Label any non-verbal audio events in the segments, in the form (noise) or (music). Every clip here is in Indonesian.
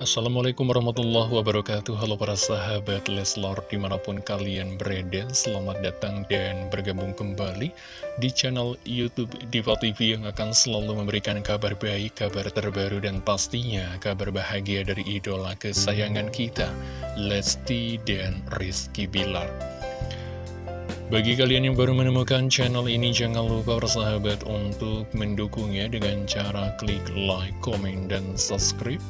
Assalamualaikum warahmatullahi wabarakatuh. Halo para sahabat Leslor di mana pun kalian berada Selamat datang dan bergabung kembali di channel Youtube Diva TV Yang akan selalu memberikan kabar baik, kabar terbaru dan pastinya kabar bahagia dari idola kesayangan kita Lesti dan Rizky Bilar. Bagi kalian yang baru menemukan channel ini, jangan lupa bersahabat untuk mendukungnya dengan cara klik like, komen, dan subscribe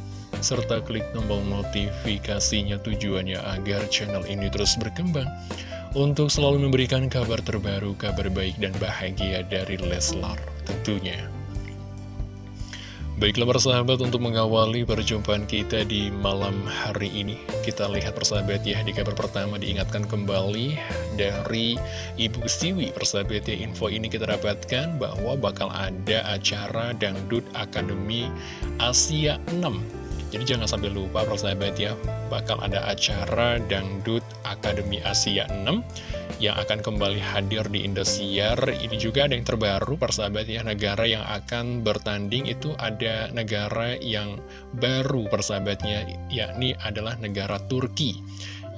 serta klik tombol notifikasinya tujuannya agar channel ini terus berkembang. Untuk selalu memberikan kabar terbaru, kabar baik dan bahagia dari Leslar tentunya. Baiklah persahabat untuk mengawali perjumpaan kita di malam hari ini Kita lihat persahabat ya di kabar pertama diingatkan kembali dari Ibu Siwi. Persahabat ya info ini kita dapatkan bahwa bakal ada acara Dangdut Akademi Asia 6 jadi jangan sampai lupa persahabat ya, bakal ada acara Dangdut Akademi Asia 6 yang akan kembali hadir di Indosiar. Ini juga ada yang terbaru persahabat ya, negara yang akan bertanding itu ada negara yang baru persahabatnya, yakni adalah negara Turki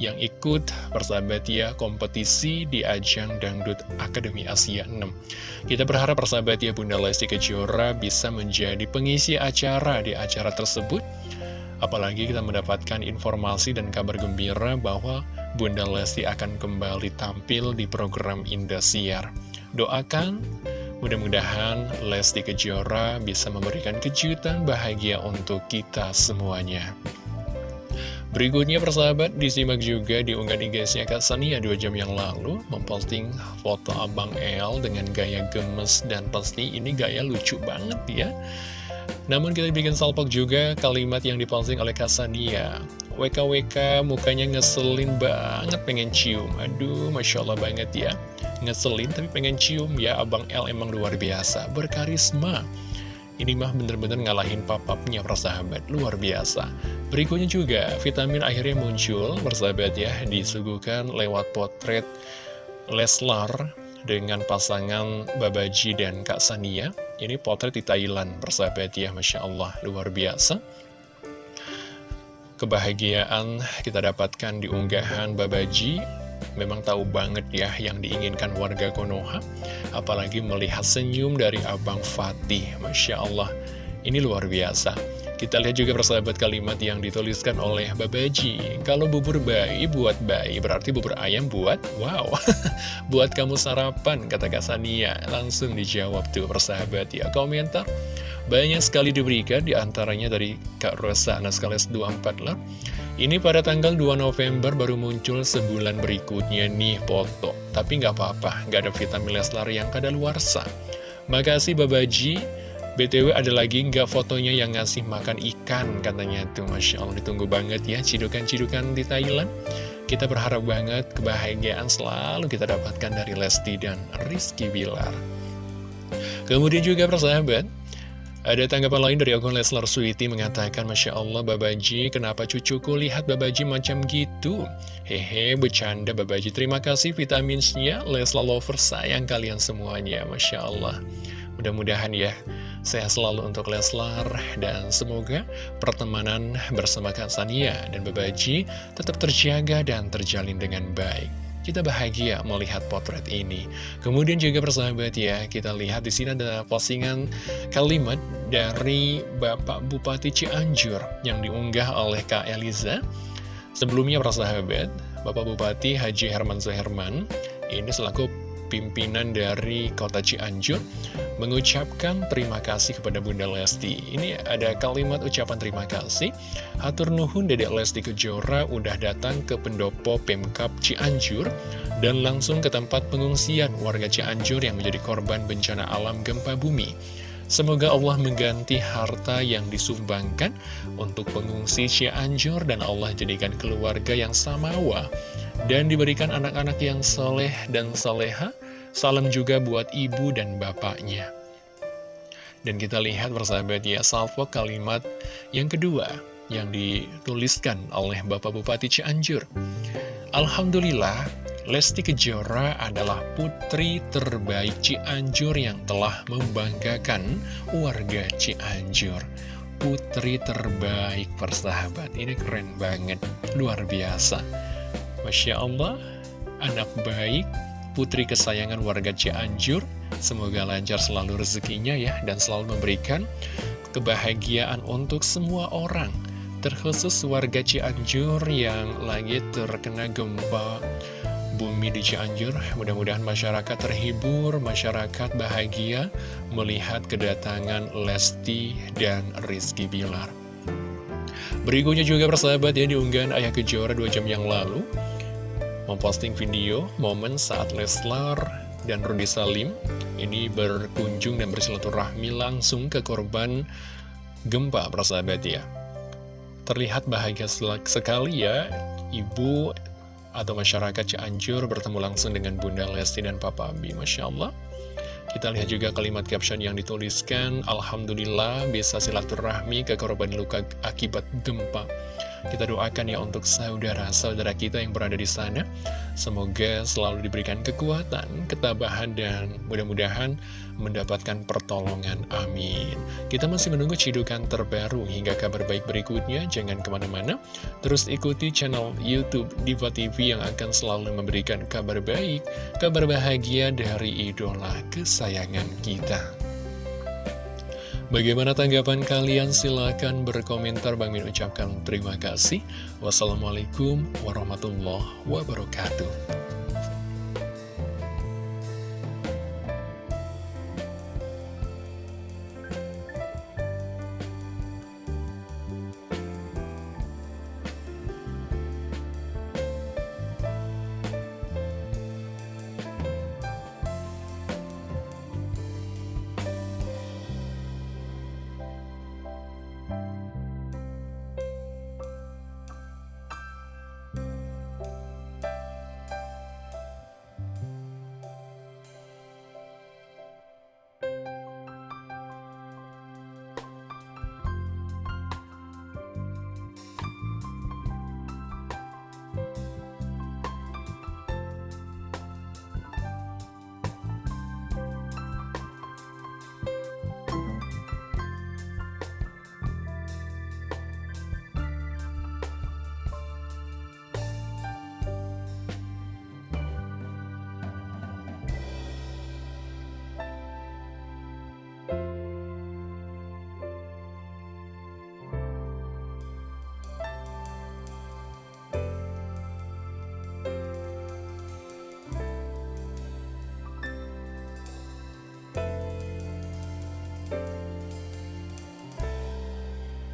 yang ikut persahabat ya kompetisi di ajang Dangdut Akademi Asia 6. Kita berharap persahabat ya Bunda Lesti Kejora bisa menjadi pengisi acara di acara tersebut Apalagi kita mendapatkan informasi dan kabar gembira bahwa Bunda Lesti akan kembali tampil di program Indosiar. Doakan mudah-mudahan Lesti Kejora bisa memberikan kejutan bahagia untuk kita semuanya. Berikutnya persahabat disimak juga di unggahan Kak Sania 2 jam yang lalu memposting foto Abang El dengan gaya gemes dan pasti ini gaya lucu banget ya. Namun kita bikin salpok juga kalimat yang diposting oleh Kasania WKWK mukanya ngeselin banget pengen cium. Aduh Masya Allah banget ya. Ngeselin tapi pengen cium ya Abang L emang luar biasa. Berkarisma. Ini mah bener-bener ngalahin papapnya persahabat. Luar biasa. Berikutnya juga vitamin akhirnya muncul Persahabat ya. Disuguhkan lewat potret Leslar dengan pasangan Babaji dan Kak Sania. Ini potret di Thailand, persahabat ya, Masya Allah, luar biasa. Kebahagiaan kita dapatkan di unggahan Babaji, memang tahu banget ya yang diinginkan warga Konoha. Apalagi melihat senyum dari Abang Fatih, Masya Allah, ini luar biasa. Kita lihat juga persahabat kalimat yang dituliskan oleh Babaji. Kalau bubur bayi buat bayi, berarti bubur ayam buat, wow, (laughs) buat kamu sarapan, kata Kak Sania. Langsung dijawab tuh persahabat ya. Komentar banyak sekali diberikan, di antaranya dari Kak Rosa Naskales 24 lah. Ini pada tanggal 2 November baru muncul sebulan berikutnya nih foto. Tapi nggak apa-apa, nggak ada vitamin Leslar yang kadaluarsa. Makasih Babaji. BTW ada lagi nggak fotonya yang ngasih makan ikan katanya tuh Masya Allah ditunggu banget ya cidukan-cidukan di Thailand. Kita berharap banget kebahagiaan selalu kita dapatkan dari Lesti dan Rizky Bilar. Kemudian juga persahabat ada tanggapan lain dari akun Leslar Sweety mengatakan Masya Allah Babaji kenapa cucuku lihat Babaji macam gitu? Hehe bercanda Babaji terima kasih vitaminsnya Leslar Lover sayang kalian semuanya Masya Allah Mudah-mudahan ya Sehat selalu untuk Leslar dan semoga pertemanan bersama Kak Sania dan Babaji tetap terjaga dan terjalin dengan baik. Kita bahagia melihat potret ini. Kemudian juga persahabat ya, kita lihat di sini ada postingan kalimat dari Bapak Bupati Cianjur yang diunggah oleh Kak Eliza. Sebelumnya persahabat, Bapak Bupati Haji Herman Suherman ini selaku pimpinan dari kota Cianjur mengucapkan terima kasih kepada Bunda Lesti. Ini ada kalimat ucapan terima kasih. Hatur Nuhun Dedek Lesti Kejora udah datang ke pendopo Pemkap Cianjur dan langsung ke tempat pengungsian warga Cianjur yang menjadi korban bencana alam gempa bumi. Semoga Allah mengganti harta yang disumbangkan untuk pengungsi Cianjur dan Allah jadikan keluarga yang samawa dan diberikan anak-anak yang soleh dan soleha Salam juga buat ibu dan bapaknya. Dan kita lihat bersahabat ya, salvo kalimat yang kedua yang dituliskan oleh Bapak Bupati Cianjur. Alhamdulillah, Lesti Kejora adalah putri terbaik Cianjur yang telah membanggakan warga Cianjur. putri terbaik persahabat. Ini keren banget, luar biasa. Masya Allah, anak baik, putri kesayangan warga Cianjur. Semoga lancar selalu rezekinya ya, dan selalu memberikan kebahagiaan untuk semua orang. Terkhusus warga Cianjur yang lagi terkena gempa bumi di Cianjur. Mudah-mudahan masyarakat terhibur, masyarakat bahagia melihat kedatangan Lesti dan Rizky Bilar. Berikutnya juga persahabat ya diunggahan Ayah Kejora 2 jam yang lalu memposting video momen saat Leslar dan Rudy Salim ini berkunjung dan bersilaturahmi langsung ke korban gempa persahabat ya. Terlihat bahagia sekali ya ibu atau masyarakat Cianjur bertemu langsung dengan Bunda Lesti dan Papa Abi. Masya Allah. Kita lihat juga kalimat caption yang dituliskan, Alhamdulillah bisa silaturahmi ke korban luka akibat gempa. Kita doakan ya untuk saudara-saudara kita yang berada di sana. Semoga selalu diberikan kekuatan, ketabahan, dan mudah-mudahan mendapatkan pertolongan. Amin. Kita masih menunggu cidukan terbaru hingga kabar baik berikutnya. Jangan ke mana-mana. Terus ikuti channel Youtube Diva TV yang akan selalu memberikan kabar baik, kabar bahagia dari idola kesayangan kita. Bagaimana tanggapan kalian? Silahkan berkomentar. Bang Min ucapkan terima kasih. Wassalamualaikum warahmatullahi wabarakatuh.